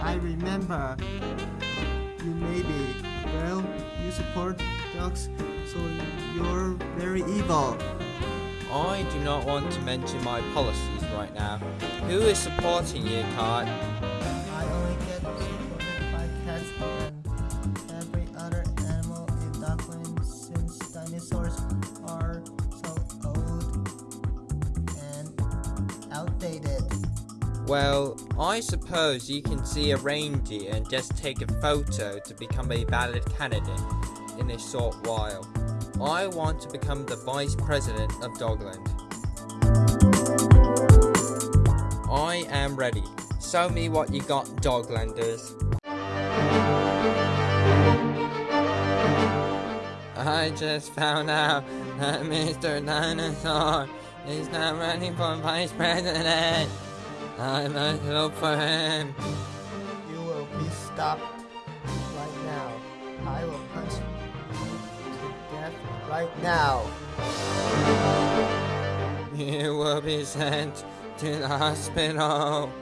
I remember. You may be. Well, you support dogs, so you're very evil. I do not want to mention my policies right now. Who is supporting you, Cart? Well, I suppose you can see a reindeer and just take a photo to become a valid candidate in a short while. I want to become the Vice President of Dogland. I am ready. Show me what you got, Doglanders. I just found out that Mr. Dinosaur is now running for Vice President. I must look for him. You will be stopped right now. I will punch you to death right now. You will be sent to the hospital.